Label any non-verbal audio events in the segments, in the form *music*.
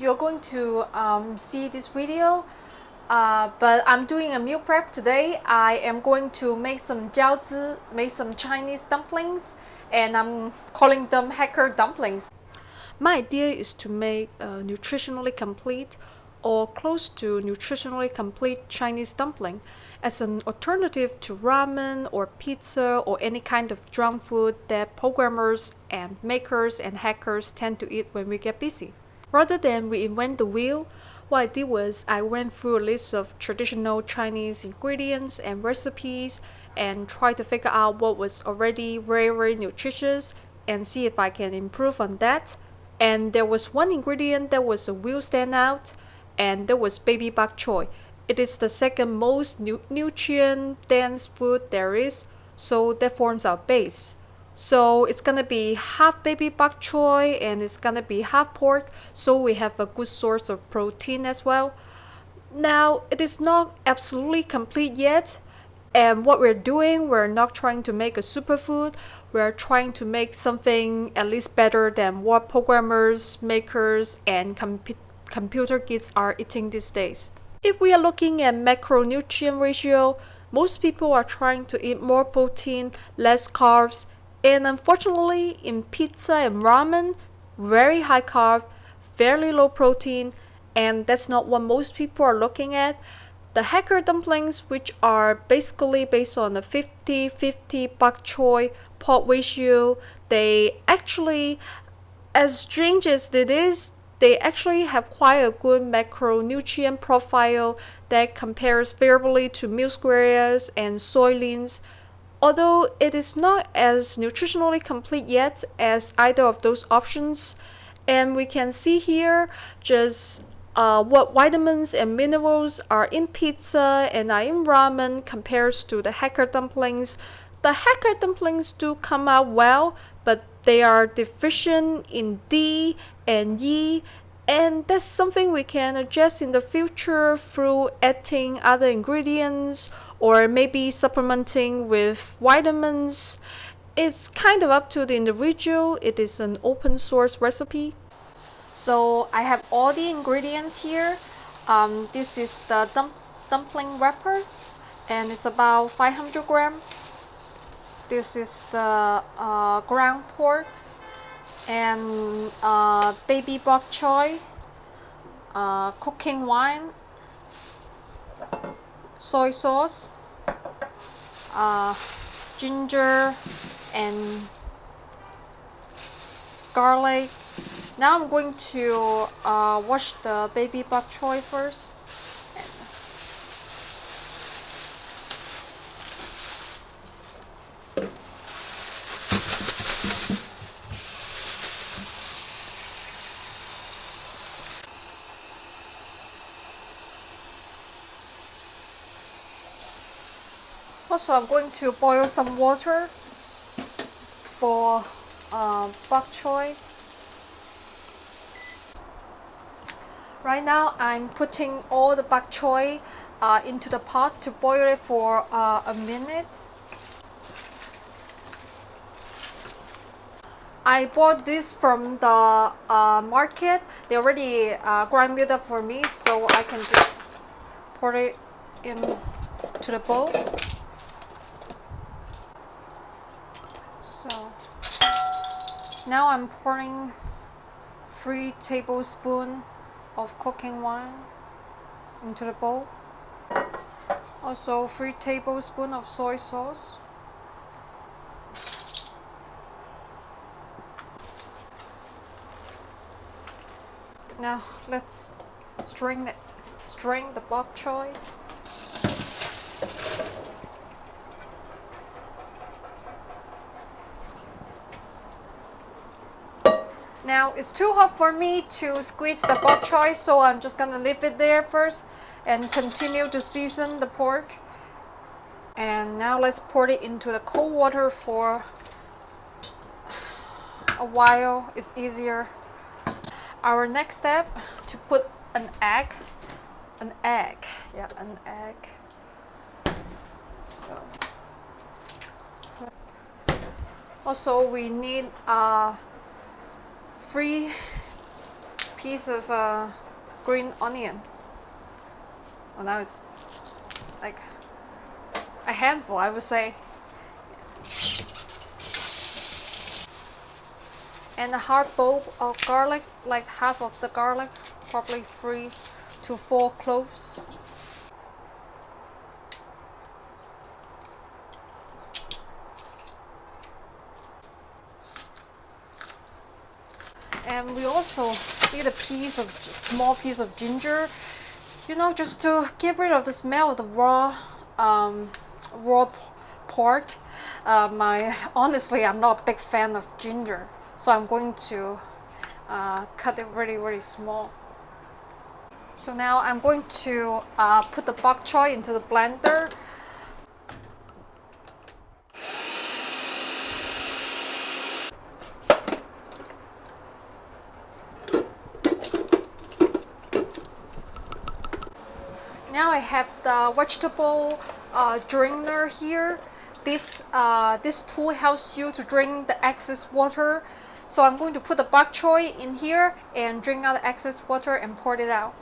you're going to um, see this video uh, but I'm doing a meal prep today I am going to make some jiaozi make some Chinese dumplings and I'm calling them hacker dumplings my idea is to make a nutritionally complete or close to nutritionally complete Chinese dumpling as an alternative to ramen or pizza or any kind of junk food that programmers and makers and hackers tend to eat when we get busy. Rather than reinvent the wheel, what I did was I went through a list of traditional Chinese ingredients and recipes and tried to figure out what was already very very nutritious and see if I can improve on that. And there was one ingredient that was a real standout and that was baby bok choy. It is the second most nu nutrient dense food there is, so that forms our base. So it's gonna be half baby bok choy and it's gonna be half pork, so we have a good source of protein as well. Now, it is not absolutely complete yet, and what we're doing, we're not trying to make a superfood, we're trying to make something at least better than what programmers, makers, and com computer kids are eating these days. If we are looking at macronutrient ratio, most people are trying to eat more protein, less carbs, and unfortunately in pizza and ramen, very high carb, fairly low protein, and that's not what most people are looking at. The hacker dumplings, which are basically based on a 50-50 bok choy pot ratio, they actually, as strange as it is, they actually have quite a good macronutrient profile that compares favorably to MealSquares and soylents. Although it is not as nutritionally complete yet as either of those options, and we can see here just uh, what vitamins and minerals are in pizza and are in ramen compares to the hacker dumplings. The hacker dumplings do come out well, but they are deficient in D and E and that's something we can adjust in the future through adding other ingredients or maybe supplementing with vitamins. It's kind of up to the individual. It is an open source recipe. So I have all the ingredients here. Um, this is the dump dumpling wrapper and it's about 500 gram. This is the uh, ground pork and uh, baby bok choy, uh, cooking wine, soy sauce, uh, ginger and garlic. Now I'm going to uh, wash the baby bok choy first. Also, I'm going to boil some water for uh, bok choy. Right now, I'm putting all the bok choy uh, into the pot to boil it for uh, a minute. I bought this from the uh, market. They already uh, grind it up for me, so I can just pour it into the bowl. Now I'm pouring 3 tablespoons of cooking wine into the bowl. Also 3 tablespoons of soy sauce. Now let's strain it, strain the bok choy. Now it's too hot for me to squeeze the bok choy so I'm just gonna leave it there first and continue to season the pork. And now let's pour it into the cold water for a while. It's easier. Our next step to put an egg, an egg, yeah, an egg. So also we need a uh, three piece of uh, green onion. Well, now it's like a handful, I would say. And a hard bulb of garlic, like half of the garlic, probably three to four cloves. And we also need a piece of small piece of ginger you know just to get rid of the smell of the raw um, raw pork. Uh, *laughs* my honestly I'm not a big fan of ginger so I'm going to uh, cut it really really small. So now I'm going to uh, put the bok choy into the blender now I have the vegetable uh, drainer here. This, uh, this tool helps you to drain the excess water. So I'm going to put the bok choy in here and drain out the excess water and pour it out.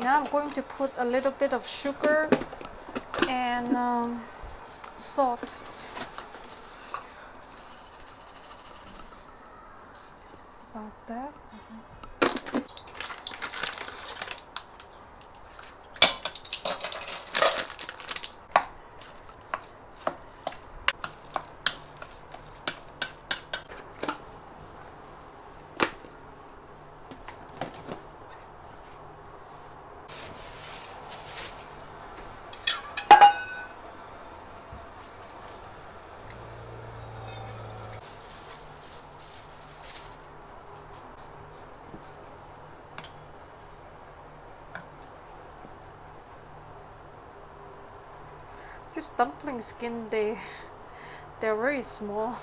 Now I'm going to put a little bit of sugar and um, salt. About that This dumpling skin, they, they're very small.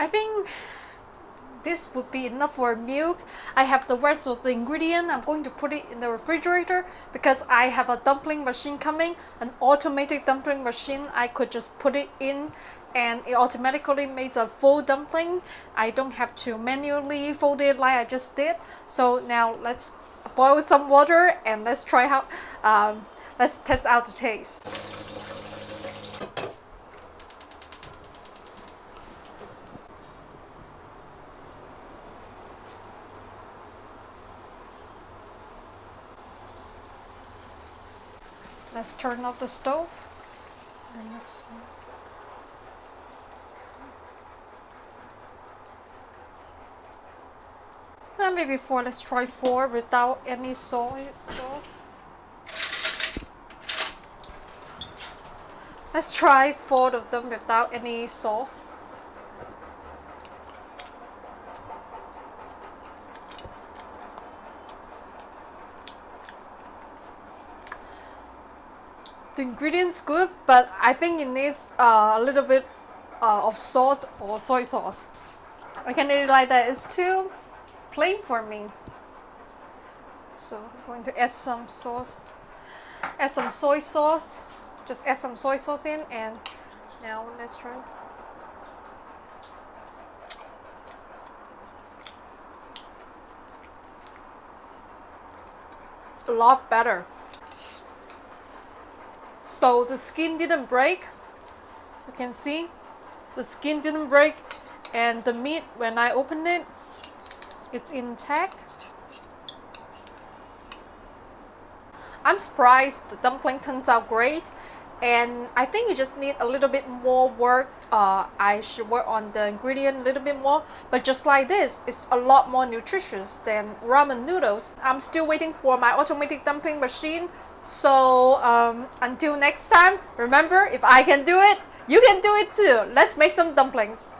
I think this would be enough for milk. I have the rest of the ingredient. I'm going to put it in the refrigerator because I have a dumpling machine coming, an automatic dumpling machine. I could just put it in and it automatically makes a full dumpling. I don't have to manually fold it like I just did. So now let's boil some water and let's try how, um, let's test out the taste. Let's turn off the stove. And let's and maybe four. Let's try four without any soy sauce. Let's try four of them without any sauce. The ingredients good but I think it needs uh, a little bit uh, of salt or soy sauce. I can't really like that. It's too plain for me. So I'm going to add some sauce add some soy sauce. Just add some soy sauce in and now let's try it. a lot better so the skin didn't break. You can see. The skin didn't break. And the meat when I open it it's intact. I'm surprised the dumpling turns out great. And I think you just need a little bit more work. Uh, I should work on the ingredient a little bit more. But just like this it's a lot more nutritious than ramen noodles. I'm still waiting for my automatic dumpling machine. So um, until next time, remember if I can do it, you can do it too. Let's make some dumplings.